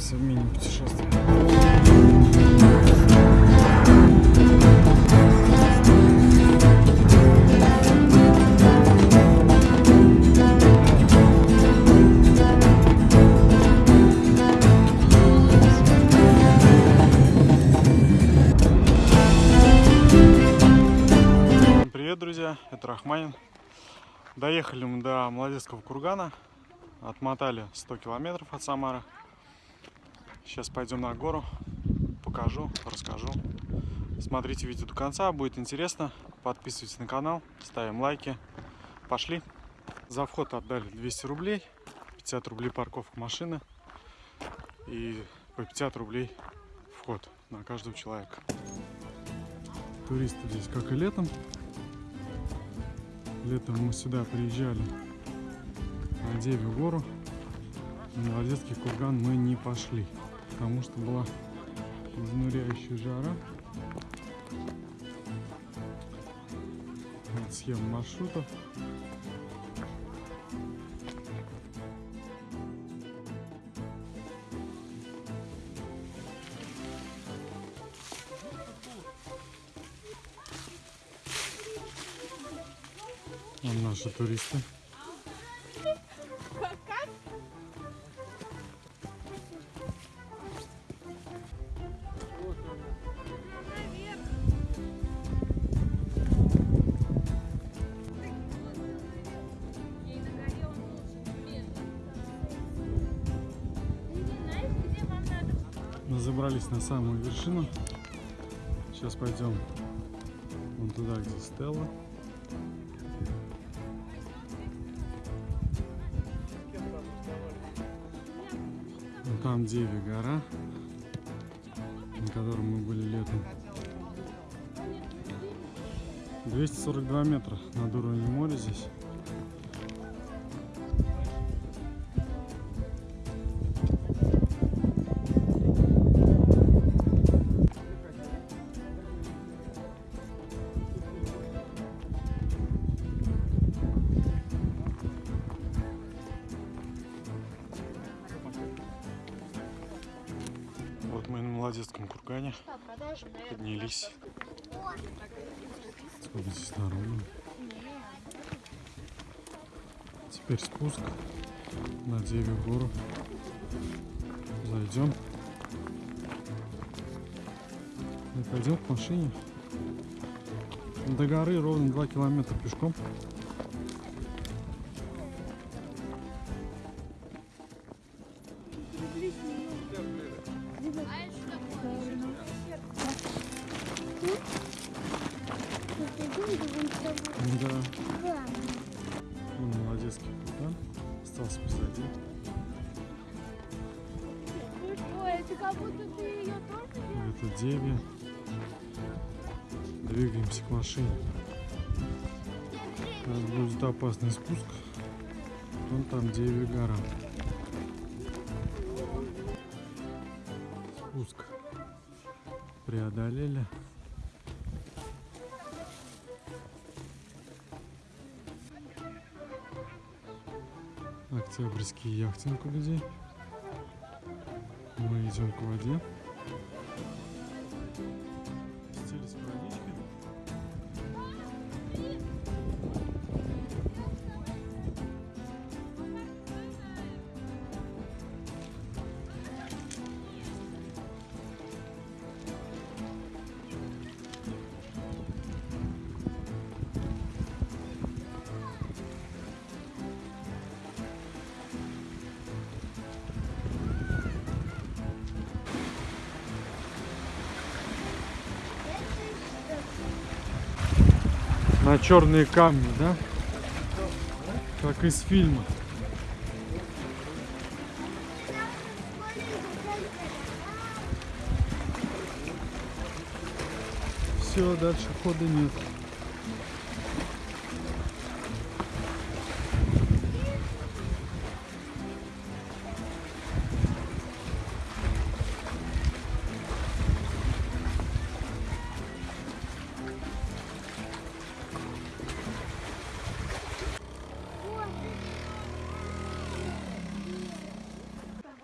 отправляемся в мини-путешествие. Привет, друзья! Это Рахманин. Доехали мы до Молодецкого кургана. Отмотали 100 километров от Самары. Сейчас пойдем на гору. Покажу, расскажу. Смотрите видео до конца, будет интересно. Подписывайтесь на канал, ставим лайки. Пошли. За вход отдали 200 рублей. 50 рублей парковка машины. И по 50 рублей вход на каждого человека. Туристы здесь как и летом. Летом мы сюда приезжали на Девю гору. На Молодецкий курган мы не пошли, потому что была изнуряющая жара. Вот схема маршрутов. Вон наши туристы. Забрались на самую вершину. Сейчас пойдем вон туда, где Стелла. Вон там Деви гора, на которой мы были летом. 242 метра над уровнем моря здесь. Мы на Молодецком кургане поднялись. Сколько здесь народу. Теперь спуск на Деве гору. Зайдем. И пойдем к машине. До горы ровно 2 километра пешком. Да. Вон Молодецкий курган. Остался позади. Это Деви. Двигаемся к машине. Это будет опасный спуск. Вон там Деви гора. Спуск преодолели. Октябрьский яхтинг у людей. Мы идем к воде. На черные камни, да? Как из фильма. Все, дальше хода нет.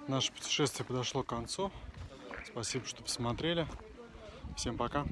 Наше путешествие подошло к концу. Спасибо, что посмотрели. Всем пока.